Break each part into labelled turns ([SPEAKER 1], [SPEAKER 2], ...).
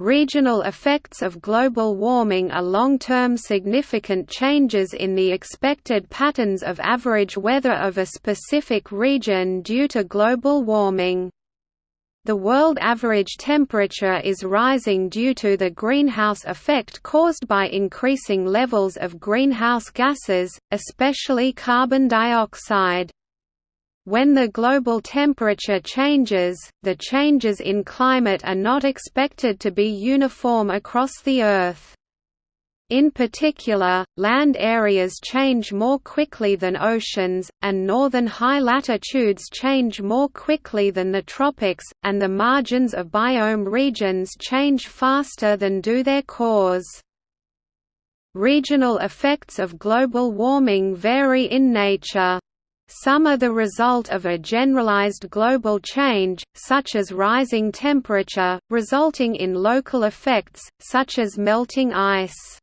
[SPEAKER 1] Regional effects of global warming are long-term significant changes in the expected patterns of average weather of a specific region due to global warming. The world average temperature is rising due to the greenhouse effect caused by increasing levels of greenhouse gases, especially carbon dioxide. When the global temperature changes, the changes in climate are not expected to be uniform across the Earth. In particular, land areas change more quickly than oceans, and northern high latitudes change more quickly than the tropics, and the margins of biome regions change faster than do their cores. Regional effects of global warming vary in nature. Some are the result of a generalized global change, such as rising temperature, resulting in local effects, such as melting ice.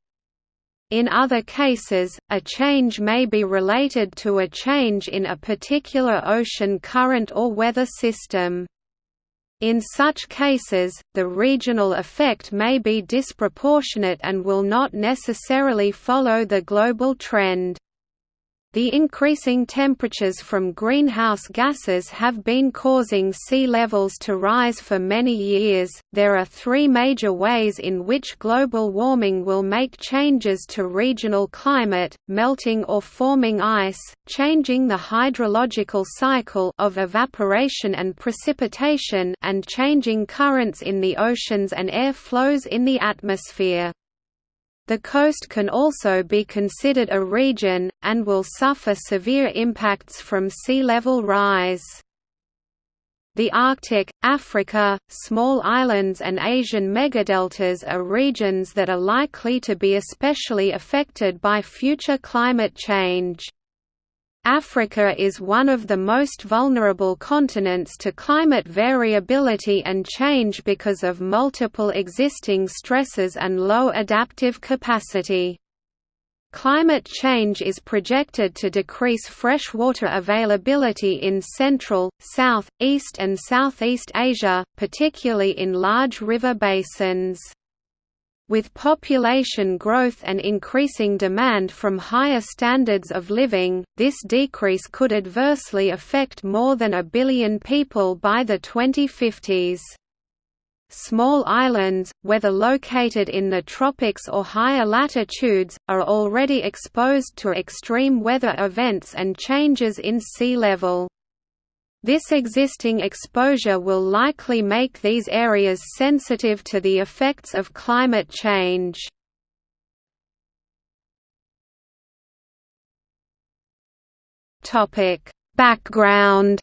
[SPEAKER 1] In other cases, a change may be related to a change in a particular ocean current or weather system. In such cases, the regional effect may be disproportionate and will not necessarily follow the global trend. The increasing temperatures from greenhouse gases have been causing sea levels to rise for many years. There are three major ways in which global warming will make changes to regional climate: melting or forming ice, changing the hydrological cycle of evaporation and precipitation, and changing currents in the oceans and air flows in the atmosphere. The coast can also be considered a region, and will suffer severe impacts from sea level rise. The Arctic, Africa, small islands and Asian megadeltas are regions that are likely to be especially affected by future climate change. Africa is one of the most vulnerable continents to climate variability and change because of multiple existing stresses and low adaptive capacity. Climate change is projected to decrease freshwater availability in Central, South, East and Southeast Asia, particularly in large river basins. With population growth and increasing demand from higher standards of living, this decrease could adversely affect more than a billion people by the 2050s. Small islands, whether located in the tropics or higher latitudes, are already exposed to extreme weather events and changes in sea level. This existing exposure will likely make these areas sensitive to the effects of climate change. Background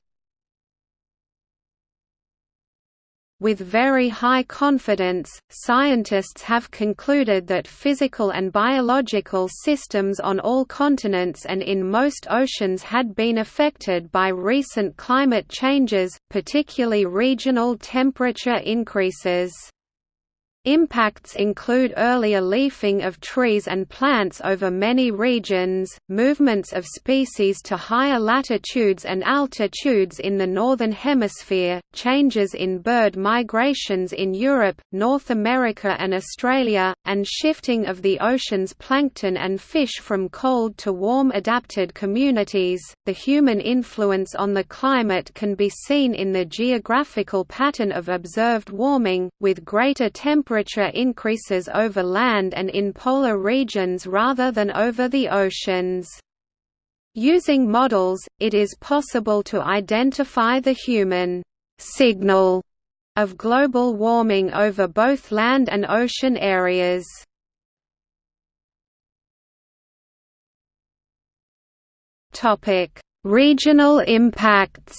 [SPEAKER 1] With very high confidence, scientists have concluded that physical and biological systems on all continents and in most oceans had been affected by recent climate changes, particularly regional temperature increases. Impacts include earlier leafing of trees and plants over many regions, movements of species to higher latitudes and altitudes in the Northern Hemisphere, changes in bird migrations in Europe, North America and Australia, and shifting of the ocean's plankton and fish from cold to warm adapted communities. The human influence on the climate can be seen in the geographical pattern of observed warming, with greater temperature temperature increases over land and in polar regions rather than over the oceans. Using models, it is possible to identify the human signal of global warming over both land and ocean areas. Topic: Regional impacts.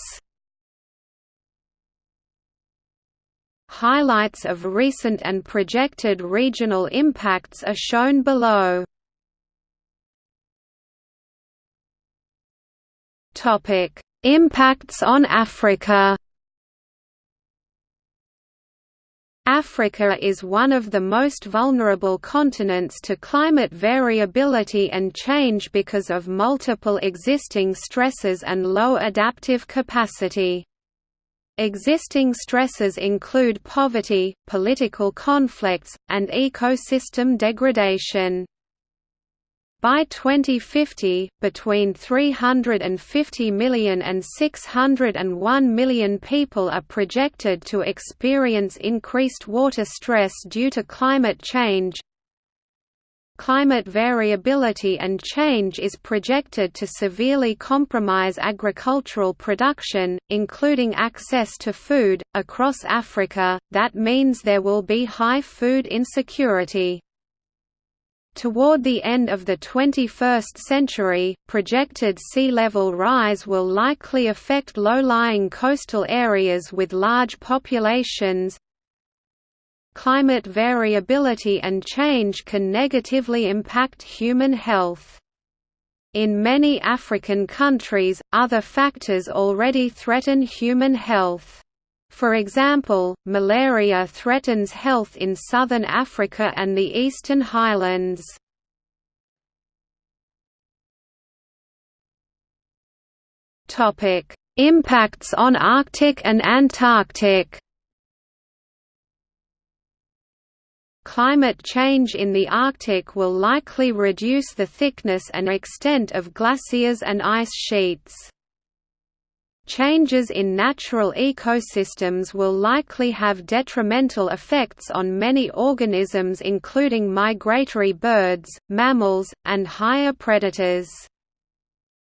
[SPEAKER 1] Highlights of recent and projected regional impacts are shown below. Topic: Impacts on Africa. Africa is one of the most vulnerable continents to climate variability and change because of multiple existing stresses and low adaptive capacity. Existing stresses include poverty, political conflicts, and ecosystem degradation. By 2050, between 350 million and 601 million people are projected to experience increased water stress due to climate change. Climate variability and change is projected to severely compromise agricultural production, including access to food, across Africa, that means there will be high food insecurity. Toward the end of the 21st century, projected sea level rise will likely affect low-lying coastal areas with large populations. Climate variability and change can negatively impact human health. In many African countries, other factors already threaten human health. For example, malaria threatens health in southern Africa and the eastern highlands. Impacts on Arctic and Antarctic Climate change in the Arctic will likely reduce the thickness and extent of glaciers and ice sheets. Changes in natural ecosystems will likely have detrimental effects on many organisms including migratory birds, mammals, and higher predators.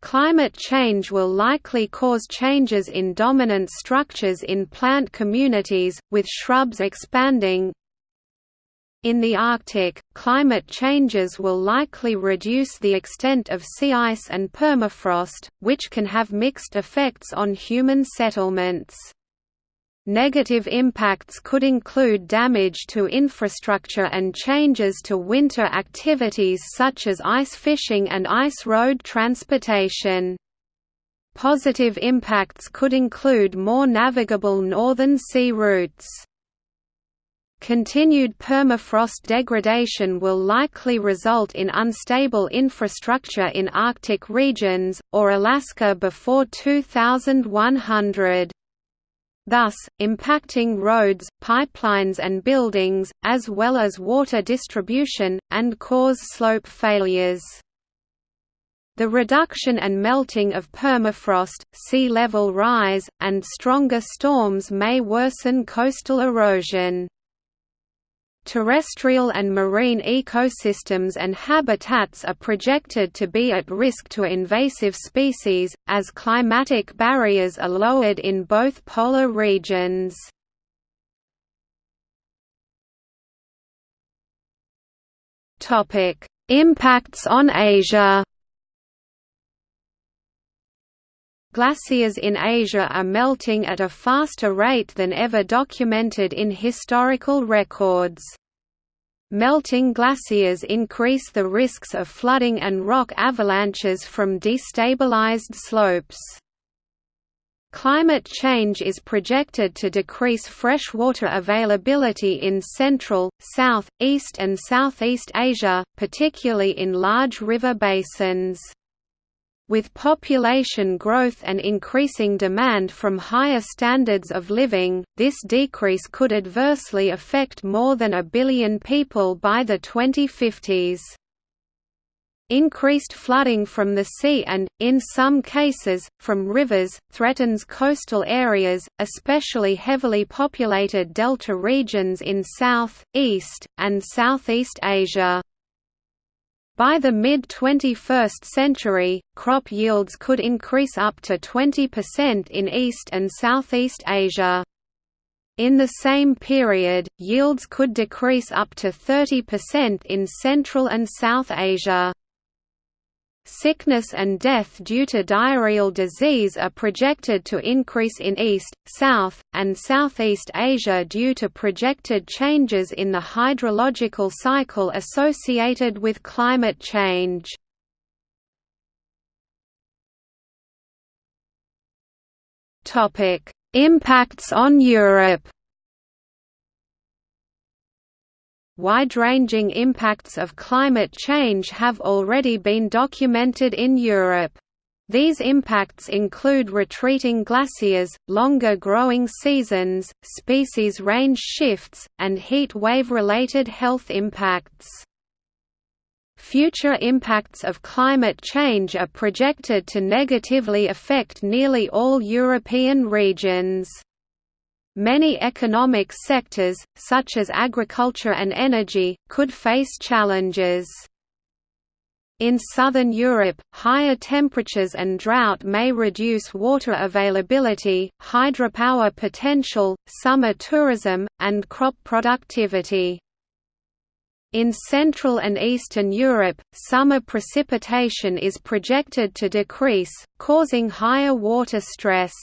[SPEAKER 1] Climate change will likely cause changes in dominant structures in plant communities, with shrubs expanding, in the Arctic, climate changes will likely reduce the extent of sea ice and permafrost, which can have mixed effects on human settlements. Negative impacts could include damage to infrastructure and changes to winter activities such as ice fishing and ice road transportation. Positive impacts could include more navigable northern sea routes. Continued permafrost degradation will likely result in unstable infrastructure in Arctic regions, or Alaska before 2100. Thus, impacting roads, pipelines and buildings, as well as water distribution, and cause slope failures. The reduction and melting of permafrost, sea level rise, and stronger storms may worsen coastal erosion. Terrestrial and marine ecosystems and habitats are projected to be at risk to invasive species, as climatic barriers are lowered in both polar regions. Impacts on Asia Glaciers in Asia are melting at a faster rate than ever documented in historical records. Melting glaciers increase the risks of flooding and rock avalanches from destabilized slopes. Climate change is projected to decrease freshwater availability in Central, South, East and Southeast Asia, particularly in large river basins. With population growth and increasing demand from higher standards of living, this decrease could adversely affect more than a billion people by the 2050s. Increased flooding from the sea and, in some cases, from rivers, threatens coastal areas, especially heavily populated delta regions in South, East, and Southeast Asia. By the mid-21st century, crop yields could increase up to 20% in East and Southeast Asia. In the same period, yields could decrease up to 30% in Central and South Asia. Sickness and death due to diarrheal disease are projected to increase in East, South, and Southeast Asia due to projected changes in the hydrological cycle associated with climate change. Impacts on Europe Wide-ranging impacts of climate change have already been documented in Europe. These impacts include retreating glaciers, longer growing seasons, species range shifts, and heat wave-related health impacts. Future impacts of climate change are projected to negatively affect nearly all European regions. Many economic sectors, such as agriculture and energy, could face challenges. In southern Europe, higher temperatures and drought may reduce water availability, hydropower potential, summer tourism, and crop productivity. In Central and Eastern Europe, summer precipitation is projected to decrease, causing higher water stress.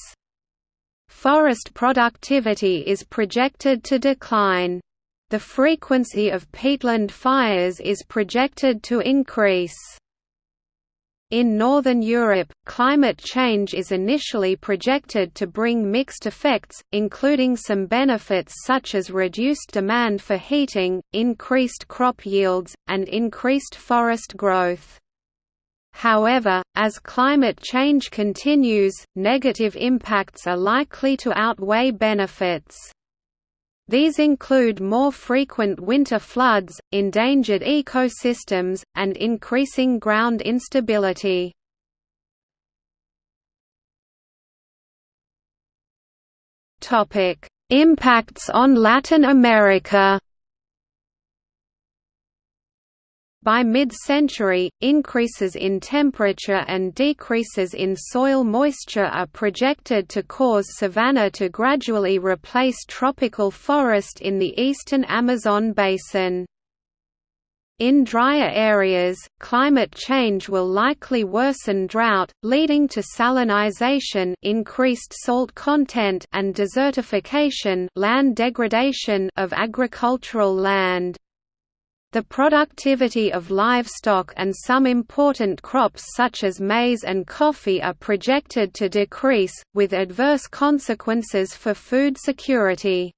[SPEAKER 1] Forest productivity is projected to decline. The frequency of peatland fires is projected to increase. In Northern Europe, climate change is initially projected to bring mixed effects, including some benefits such as reduced demand for heating, increased crop yields, and increased forest growth. However, as climate change continues, negative impacts are likely to outweigh benefits. These include more frequent winter floods, endangered ecosystems, and increasing ground instability. Impacts on Latin America By mid-century, increases in temperature and decreases in soil moisture are projected to cause savanna to gradually replace tropical forest in the eastern Amazon basin. In drier areas, climate change will likely worsen drought, leading to salinization increased salt content and desertification land degradation of agricultural land. The productivity of livestock and some important crops such as maize and coffee are projected to decrease, with adverse consequences for food security.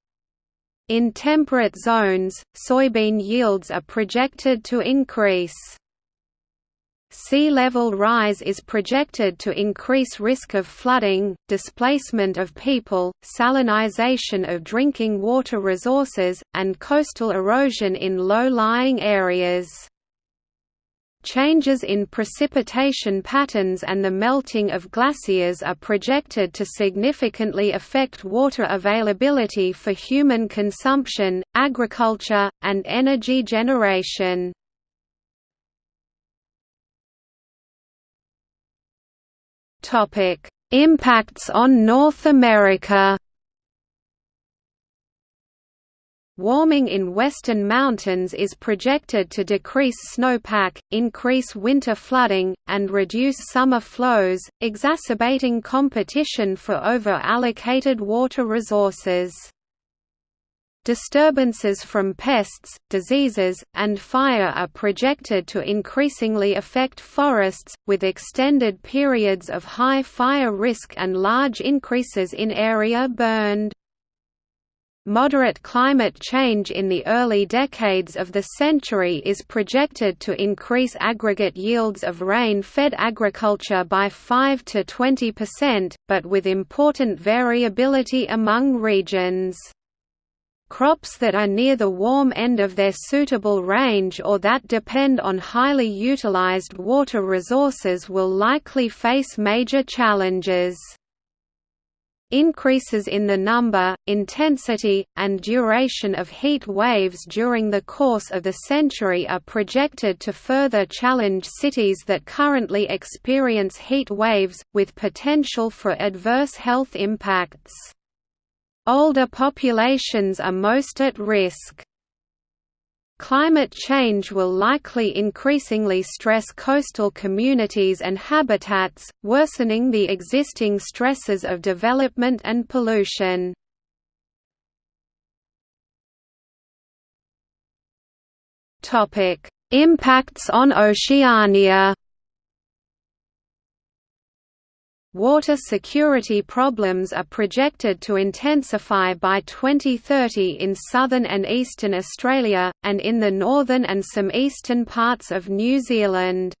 [SPEAKER 1] In temperate zones, soybean yields are projected to increase. Sea level rise is projected to increase risk of flooding, displacement of people, salinization of drinking water resources, and coastal erosion in low-lying areas. Changes in precipitation patterns and the melting of glaciers are projected to significantly affect water availability for human consumption, agriculture, and energy generation.
[SPEAKER 2] Topic: Impacts on North America.
[SPEAKER 1] Warming in western mountains is projected to decrease snowpack, increase winter flooding, and reduce summer flows, exacerbating competition for over-allocated water resources. Disturbances from pests, diseases, and fire are projected to increasingly affect forests, with extended periods of high fire risk and large increases in area burned. Moderate climate change in the early decades of the century is projected to increase aggregate yields of rain-fed agriculture by 5 to 20%, but with important variability among regions. Crops that are near the warm end of their suitable range or that depend on highly utilized water resources will likely face major challenges. Increases in the number, intensity, and duration of heat waves during the course of the century are projected to further challenge cities that currently experience heat waves, with potential for adverse health impacts. Older populations are most at risk. Climate change will likely increasingly stress coastal communities and habitats, worsening the existing stresses of development and pollution.
[SPEAKER 2] Impacts on Oceania
[SPEAKER 1] Water security problems are projected to intensify by 2030 in southern and eastern Australia, and in the northern and some eastern parts of New Zealand.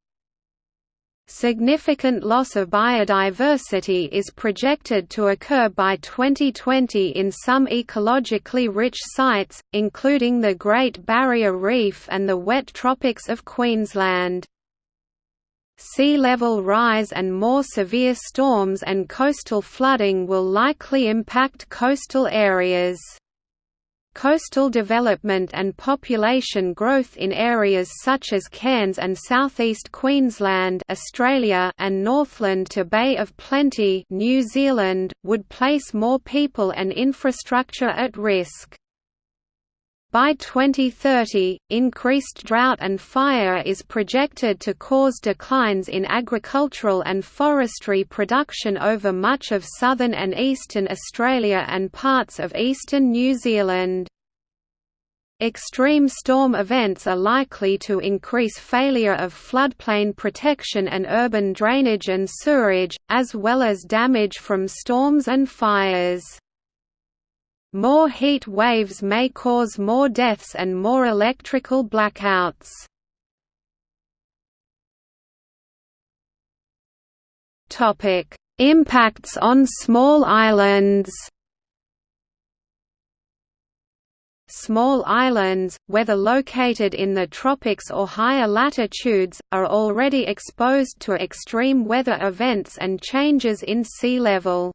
[SPEAKER 1] Significant loss of biodiversity is projected to occur by 2020 in some ecologically rich sites, including the Great Barrier Reef and the wet tropics of Queensland. Sea level rise and more severe storms and coastal flooding will likely impact coastal areas. Coastal development and population growth in areas such as Cairns and southeast Queensland Australia and Northland to Bay of Plenty New Zealand, would place more people and infrastructure at risk. By 2030, increased drought and fire is projected to cause declines in agricultural and forestry production over much of southern and eastern Australia and parts of eastern New Zealand. Extreme storm events are likely to increase failure of floodplain protection and urban drainage and sewerage, as well as damage from storms and fires. More heat waves may cause more deaths and more electrical blackouts. Topic: Impacts on small islands. Small islands, whether located in the tropics or higher latitudes, are already exposed to extreme weather events and changes in sea level.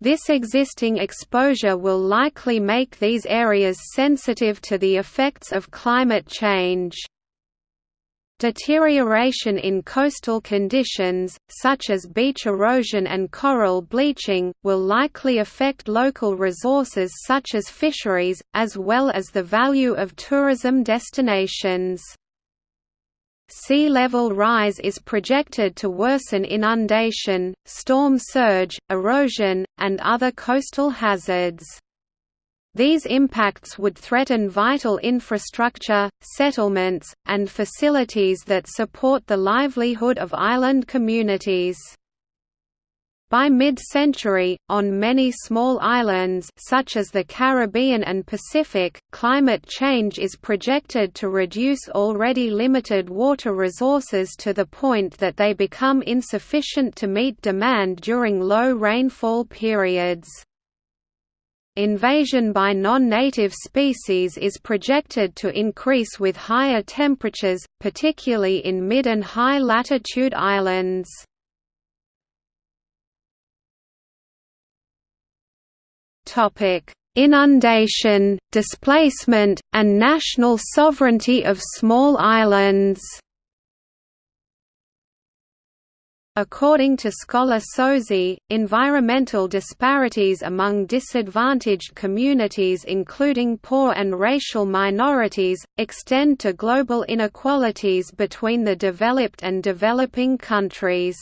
[SPEAKER 1] This existing exposure will likely make these areas sensitive to the effects of climate change. Deterioration in coastal conditions, such as beach erosion and coral bleaching, will likely affect local resources such as fisheries, as well as the value of tourism destinations. Sea level rise is projected to worsen inundation, storm surge, erosion, and other coastal hazards. These impacts would threaten vital infrastructure, settlements, and facilities that support the livelihood of island communities. By mid-century, on many small islands such as the Caribbean and Pacific, climate change is projected to reduce already limited water resources to the point that they become insufficient to meet demand during low rainfall periods. Invasion by non-native species is projected to increase with higher temperatures, particularly in mid and high latitude islands. Inundation, displacement, and national sovereignty of small islands. According to scholar Sozzi, environmental disparities among disadvantaged communities including poor and racial minorities, extend to global inequalities between the developed and developing countries.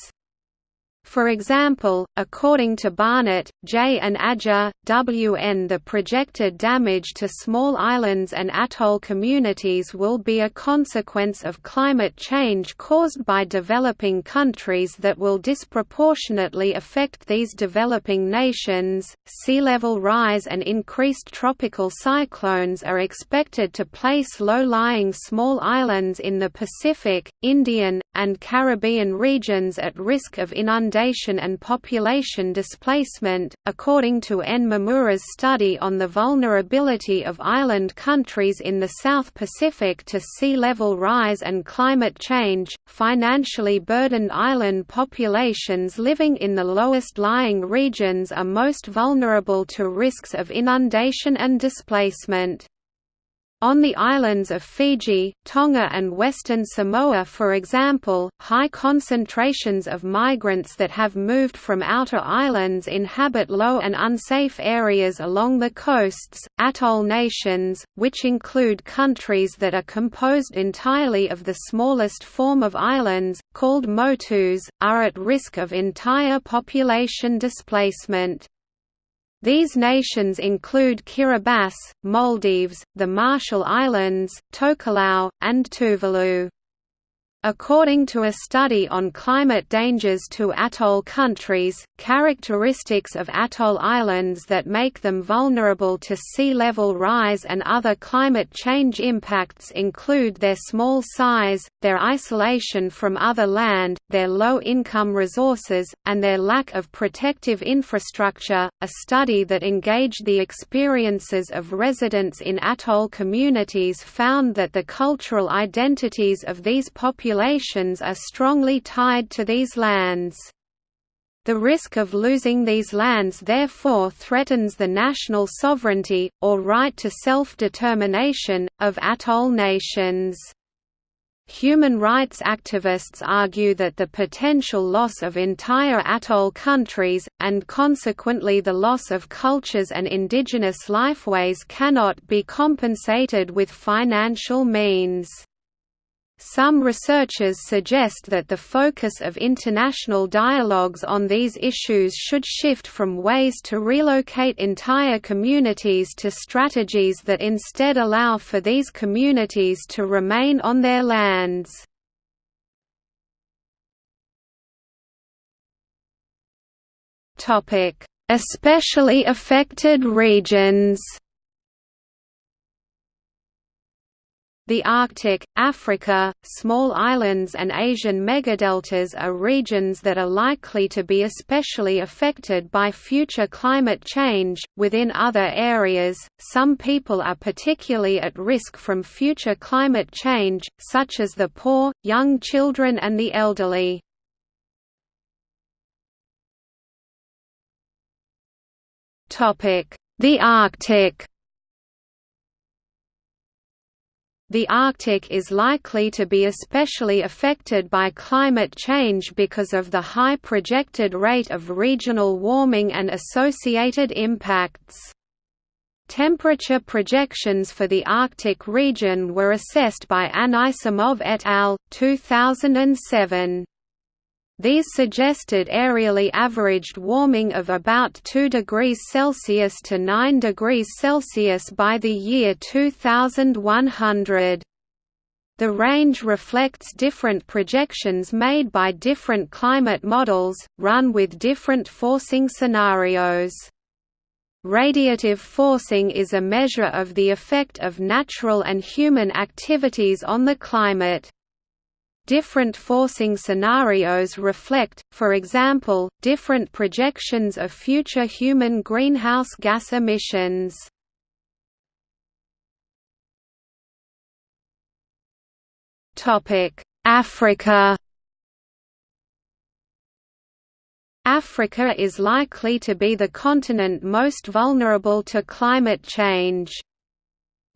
[SPEAKER 1] For example, according to Barnett, J. and Adger, W.N. the projected damage to small islands and atoll communities will be a consequence of climate change caused by developing countries that will disproportionately affect these developing nations. Sea level rise and increased tropical cyclones are expected to place low-lying small islands in the Pacific, Indian, and Caribbean regions at risk of inundation and population displacement, according to N. Mimura's study on the vulnerability of island countries in the South Pacific to sea level rise and climate change. Financially burdened island populations living in the lowest lying regions are most vulnerable to risks of inundation and displacement. On the islands of Fiji, Tonga and Western Samoa for example, high concentrations of migrants that have moved from outer islands inhabit low and unsafe areas along the coasts. Atoll nations, which include countries that are composed entirely of the smallest form of islands, called motus, are at risk of entire population displacement. These nations include Kiribati, Maldives, the Marshall Islands, Tokelau, and Tuvalu. According to a study on climate dangers to atoll countries, characteristics of atoll islands that make them vulnerable to sea level rise and other climate change impacts include their small size, their isolation from other land, their low income resources, and their lack of protective infrastructure. A study that engaged the experiences of residents in atoll communities found that the cultural identities of these populations populations are strongly tied to these lands. The risk of losing these lands therefore threatens the national sovereignty, or right to self-determination, of atoll nations. Human rights activists argue that the potential loss of entire atoll countries, and consequently the loss of cultures and indigenous lifeways cannot be compensated with financial means. Some researchers suggest that the focus of international dialogues on these issues should shift from ways to relocate entire communities to strategies that instead allow for these communities to remain on their lands. Especially affected regions The Arctic, Africa, small islands and Asian megadeltas are regions that are likely to be especially affected by future climate change. Within other areas, some people are particularly at risk from future climate change, such as the poor, young children and the elderly. Topic: The Arctic The Arctic is likely to be especially affected by climate change because of the high projected rate of regional warming and associated impacts. Temperature projections for the Arctic region were assessed by Anisimov et al. 2007. These suggested areally averaged warming of about 2 degrees Celsius to 9 degrees Celsius by the year 2100. The range reflects different projections made by different climate models, run with different forcing scenarios. Radiative forcing is a measure of the effect of natural and human activities on the climate. Different forcing scenarios reflect, for example, different projections of future human greenhouse gas emissions. Africa Africa is likely to be the continent most vulnerable to climate change.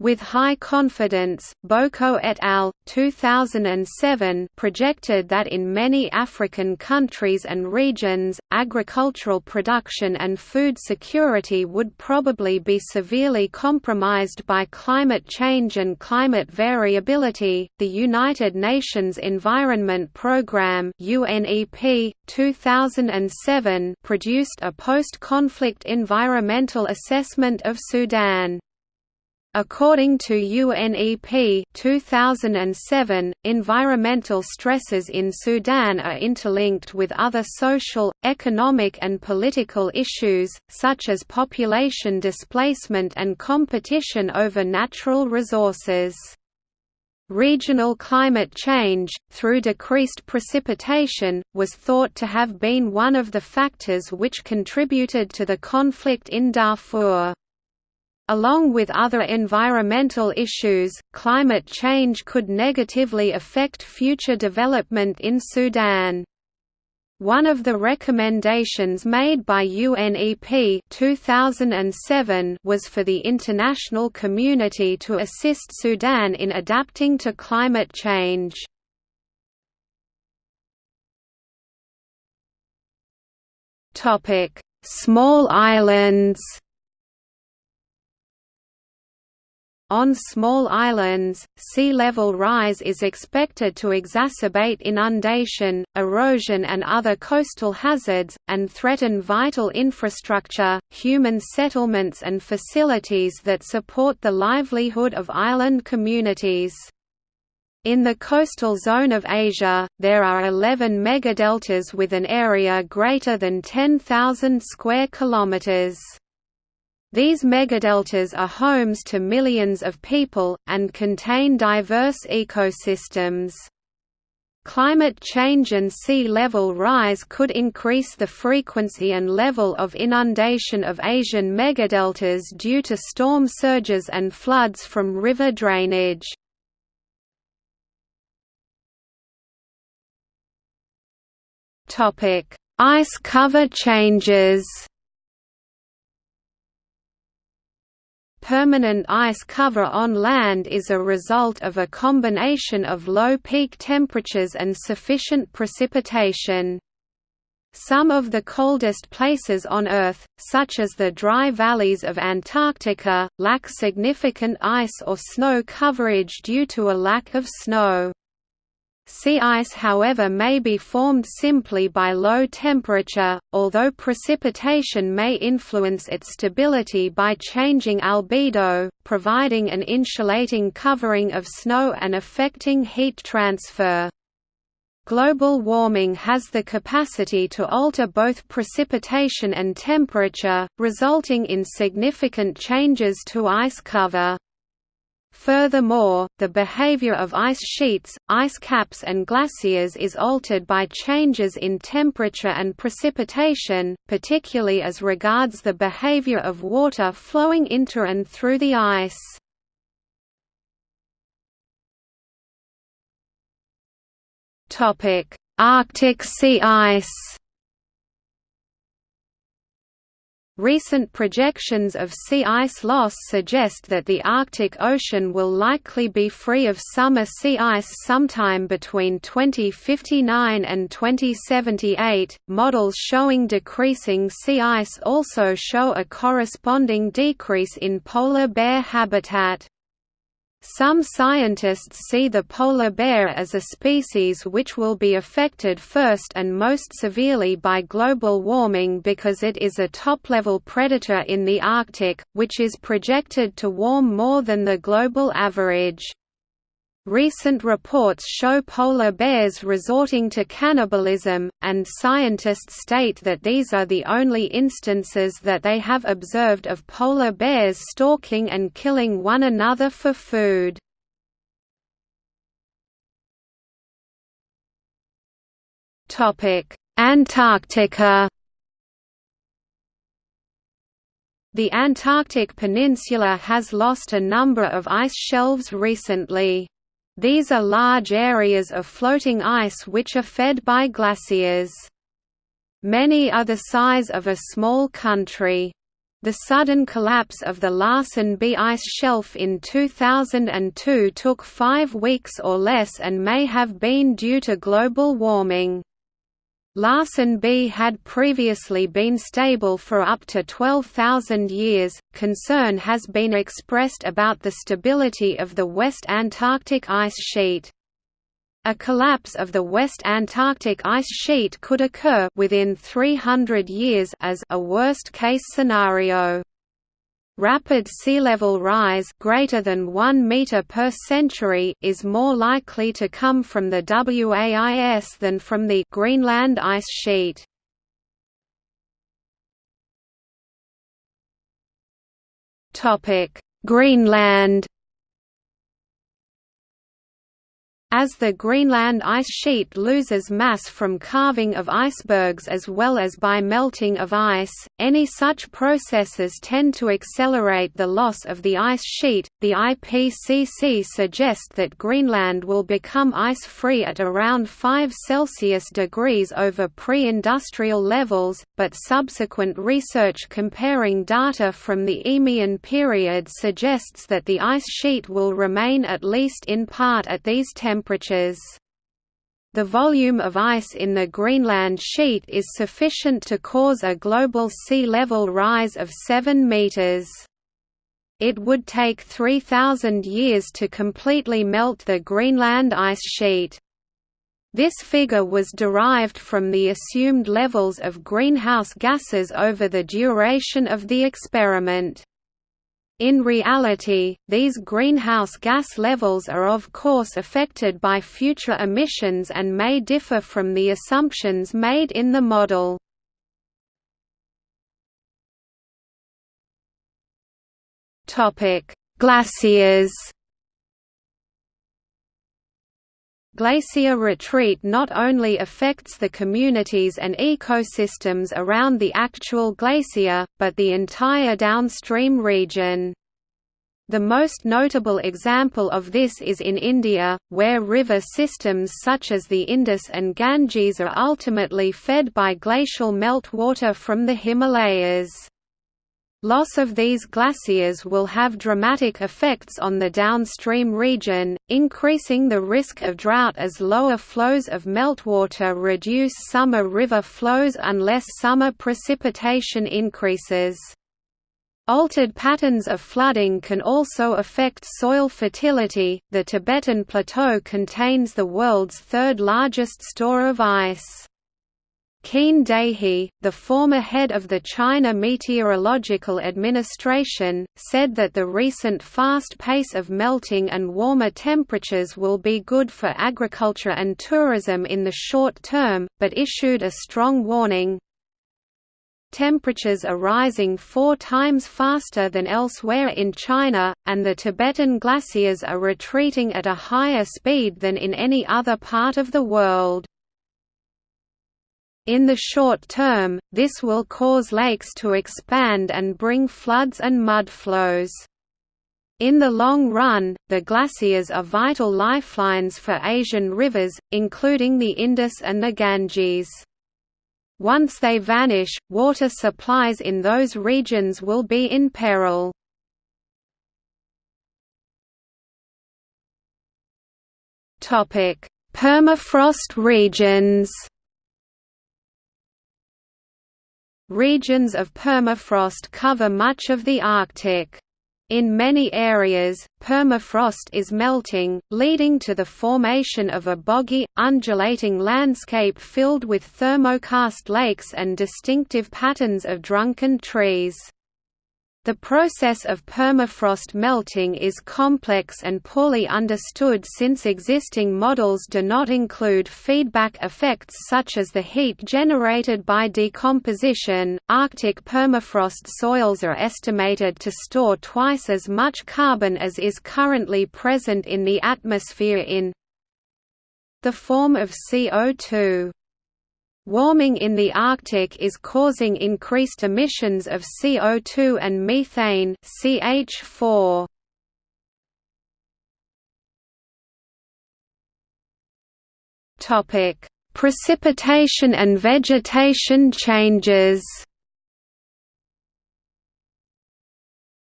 [SPEAKER 1] With high confidence, Boko et al. 2007 projected that in many African countries and regions, agricultural production and food security would probably be severely compromised by climate change and climate variability. The United Nations Environment Programme (UNEP) 2007 produced a post-conflict environmental assessment of Sudan. According to UNEP 2007, environmental stresses in Sudan are interlinked with other social, economic and political issues, such as population displacement and competition over natural resources. Regional climate change, through decreased precipitation, was thought to have been one of the factors which contributed to the conflict in Darfur. Along with other environmental issues, climate change could negatively affect future development in Sudan. One of the recommendations made by UNEP 2007 was for the international community to assist Sudan in adapting to climate change. Small islands On small islands, sea level rise is expected to exacerbate inundation, erosion and other coastal hazards, and threaten vital infrastructure, human settlements and facilities that support the livelihood of island communities. In the coastal zone of Asia, there are 11 megadeltas with an area greater than 10,000 square kilometers. These megadeltas are homes to millions of people, and contain diverse ecosystems. Climate change and sea level rise could increase the frequency and level of inundation of Asian megadeltas due to storm surges and floods from river drainage. Ice cover changes Permanent ice cover on land is a result of a combination of low peak temperatures and sufficient precipitation. Some of the coldest places on Earth, such as the dry valleys of Antarctica, lack significant ice or snow coverage due to a lack of snow. Sea ice however may be formed simply by low temperature, although precipitation may influence its stability by changing albedo, providing an insulating covering of snow and affecting heat transfer. Global warming has the capacity to alter both precipitation and temperature, resulting in significant changes to ice cover. Furthermore, the behavior of ice sheets, ice caps and glaciers is altered by changes in temperature and precipitation, particularly as regards the behavior of water flowing into and through the ice. Arctic sea ice Recent projections of sea ice loss suggest that the Arctic Ocean will likely be free of summer sea ice sometime between 2059 and 2078. Models showing decreasing sea ice also show a corresponding decrease in polar bear habitat. Some scientists see the polar bear as a species which will be affected first and most severely by global warming because it is a top-level predator in the Arctic, which is projected to warm more than the global average. Recent reports show polar bears resorting to cannibalism, and scientists state that these are the only instances that they have observed of polar bears stalking and killing one another for food. Antarctica The Antarctic Peninsula has lost a number of ice shelves recently. These are large areas of floating ice which are fed by glaciers. Many are the size of a small country. The sudden collapse of the Larsen B ice shelf in 2002 took five weeks or less and may have been due to global warming. Larsen B had previously been stable for up to 12,000 years. Concern has been expressed about the stability of the West Antarctic ice sheet. A collapse of the West Antarctic ice sheet could occur within 300 years as a worst-case scenario. Rapid sea level rise greater than 1 meter per century is more likely to come from the WAIS than from the Greenland ice sheet. Topic: Greenland As the Greenland ice sheet loses mass from calving of icebergs as well as by melting of ice, any such processes tend to accelerate the loss of the ice sheet. The IPCC suggests that Greenland will become ice-free at around 5 Celsius degrees over pre-industrial levels, but subsequent research comparing data from the Eemian period suggests that the ice sheet will remain at least in part at these temperatures temperatures. The volume of ice in the Greenland sheet is sufficient to cause a global sea level rise of 7 meters. It would take 3,000 years to completely melt the Greenland ice sheet. This figure was derived from the assumed levels of greenhouse gases over the duration of the experiment. In reality, these greenhouse gas levels are of course affected by future emissions and may differ from the assumptions made in the model. Glaciers Glacier retreat not only affects the communities and ecosystems around the actual glacier, but the entire downstream region. The most notable example of this is in India, where river systems such as the Indus and Ganges are ultimately fed by glacial meltwater from the Himalayas. Loss of these glaciers will have dramatic effects on the downstream region, increasing the risk of drought as lower flows of meltwater reduce summer river flows unless summer precipitation increases. Altered patterns of flooding can also affect soil fertility. The Tibetan Plateau contains the world's third largest store of ice. Qin Dahe, the former head of the China Meteorological Administration, said that the recent fast pace of melting and warmer temperatures will be good for agriculture and tourism in the short term, but issued a strong warning, Temperatures are rising four times faster than elsewhere in China, and the Tibetan glaciers are retreating at a higher speed than in any other part of the world. In the short term, this will cause lakes to expand and bring floods and mud flows. In the long run, the glaciers are vital lifelines for Asian rivers, including the Indus and the Ganges. Once they vanish, water supplies in those regions will be in peril. Permafrost regions Regions of permafrost cover much of the Arctic. In many areas, permafrost is melting, leading to the formation of a boggy, undulating landscape filled with thermokarst lakes and distinctive patterns of drunken trees. The process of permafrost melting is complex and poorly understood since existing models do not include feedback effects such as the heat generated by decomposition. Arctic permafrost soils are estimated to store twice as much carbon as is currently present in the atmosphere in the form of CO2. Warming in the Arctic is causing increased emissions of CO2 and methane CH4. Topic: Precipitation and vegetation changes.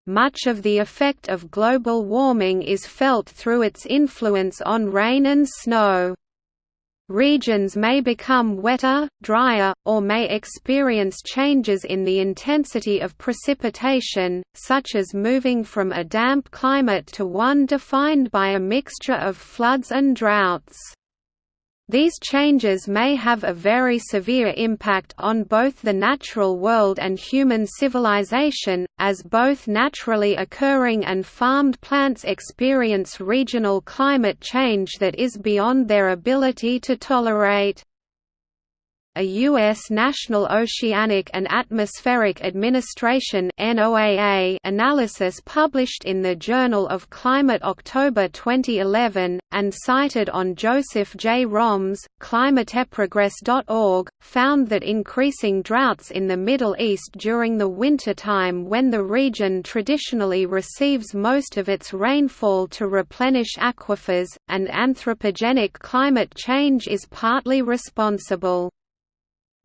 [SPEAKER 1] Much of the effect of global warming is felt through its influence on rain and snow. Regions may become wetter, drier, or may experience changes in the intensity of precipitation, such as moving from a damp climate to one defined by a mixture of floods and droughts. These changes may have a very severe impact on both the natural world and human civilization, as both naturally occurring and farmed plants experience regional climate change that is beyond their ability to tolerate. A U.S. National Oceanic and Atmospheric Administration analysis published in the Journal of Climate October 2011, and cited on Joseph J. Romm's, climateprogress.org, found that increasing droughts in the Middle East during the wintertime when the region traditionally receives most of its rainfall to replenish aquifers, and anthropogenic climate change is partly responsible.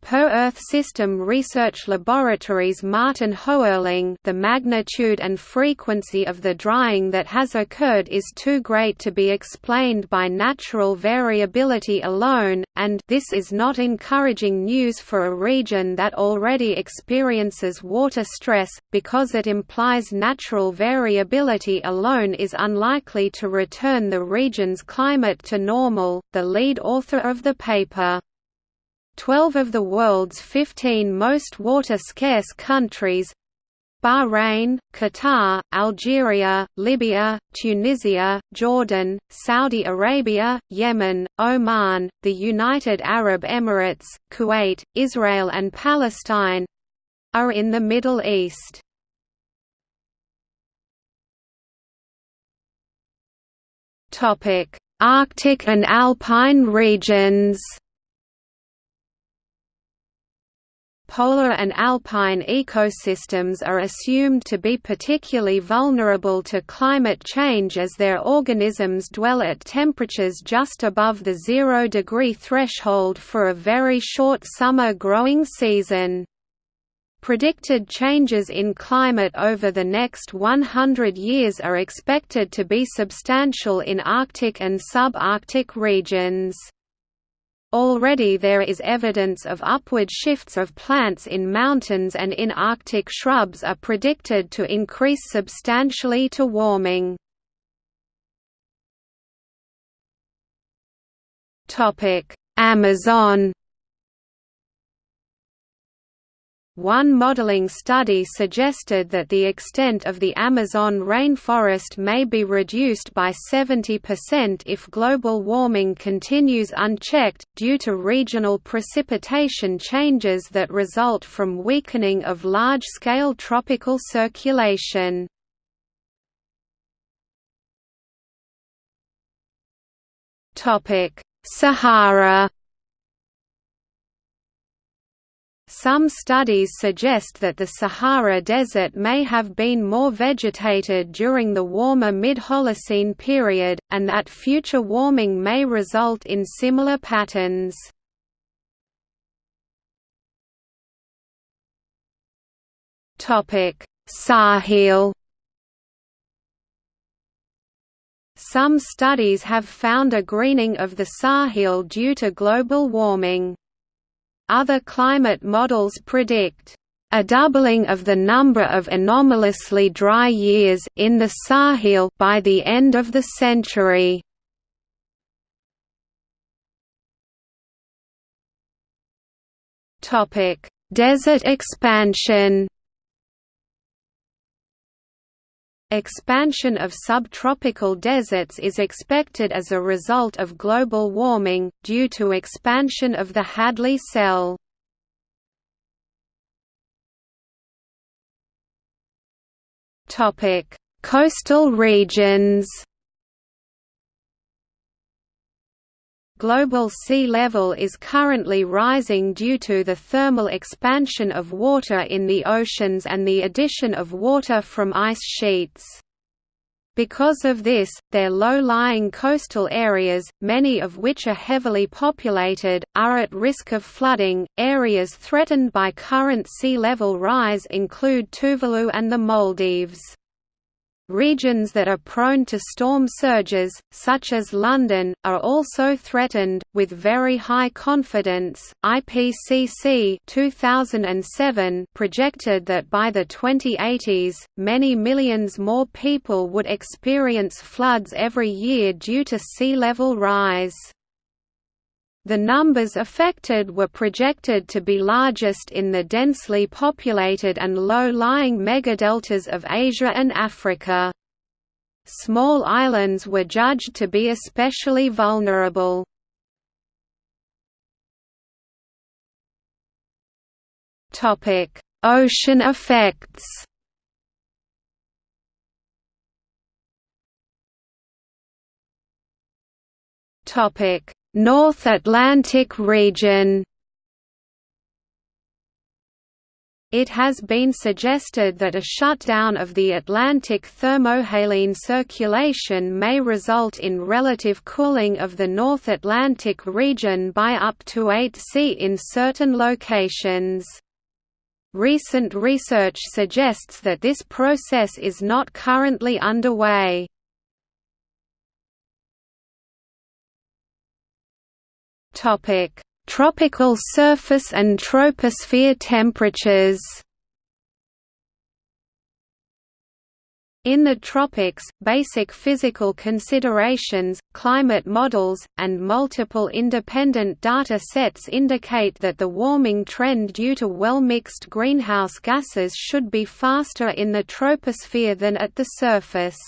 [SPEAKER 1] Per-Earth System Research Laboratories Martin Hoerling the magnitude and frequency of the drying that has occurred is too great to be explained by natural variability alone, and this is not encouraging news for a region that already experiences water stress, because it implies natural variability alone is unlikely to return the region's climate to normal. The lead author of the paper Twelve of the world's 15 most water-scarce countries Bahrain, Qatar, Algeria, Libya, Tunisia, Jordan, Saudi Arabia, Yemen, Oman, the United Arab Emirates, Kuwait, Israel and Palestine—are in the Middle East. Arctic and alpine regions Polar and alpine ecosystems are assumed to be particularly vulnerable to climate change as their organisms dwell at temperatures just above the zero-degree threshold for a very short summer growing season. Predicted changes in climate over the next 100 years are expected to be substantial in Arctic and subarctic regions. Already there is evidence of upward shifts of plants in mountains and in Arctic shrubs are predicted to increase substantially to warming. Amazon One modeling study suggested that the extent of the Amazon rainforest may be reduced by 70% if global warming continues unchecked, due to regional precipitation changes that result from weakening of large-scale tropical circulation. Sahara Some studies suggest that the Sahara Desert may have been more vegetated during the warmer mid-Holocene period, and that future warming may result in similar patterns. Sahel Some studies have found a greening of the Sahel due to global warming. Other climate models predict a doubling of the number of anomalously dry years in the Sahel by the end of the century. Topic: Desert expansion. Expansion of subtropical deserts is expected as a result of global warming, due to expansion of the Hadley cell. Coastal regions Global sea level is currently rising due to the thermal expansion of water in the oceans and the addition of water from ice sheets. Because of this, their low-lying coastal areas, many of which are heavily populated, are at risk of flooding. Areas threatened by current sea level rise include Tuvalu and the Maldives. Regions that are prone to storm surges, such as London, are also threatened, with very high confidence. IPCC 2007 projected that by the 2080s, many millions more people would experience floods every year due to sea level rise. The numbers affected were projected to be largest in the densely populated and low-lying megadeltas of Asia and Africa. Small islands were judged to be especially vulnerable. Ocean effects Topic: North Atlantic region It has been suggested that a shutdown of the Atlantic thermohaline circulation may result in relative cooling of the North Atlantic region by up to 8 C in certain locations. Recent research suggests that this process is not currently underway. Topic: Tropical surface and troposphere temperatures. In the tropics, basic physical considerations, climate models, and multiple independent data sets indicate that the warming trend due to well-mixed greenhouse gases should be faster in the troposphere than at the surface.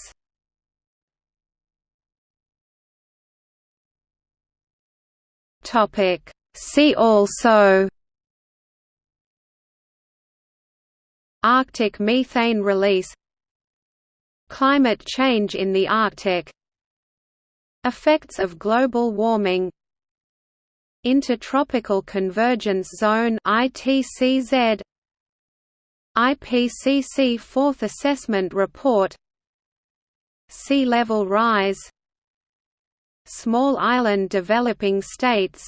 [SPEAKER 1] See also Arctic methane release Climate change in the Arctic Effects of global warming Intertropical Convergence Zone ITCZ IPCC Fourth Assessment Report Sea level rise Small island developing states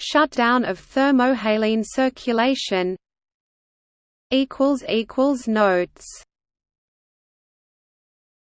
[SPEAKER 1] Shutdown of thermohaline circulation equals equals Notes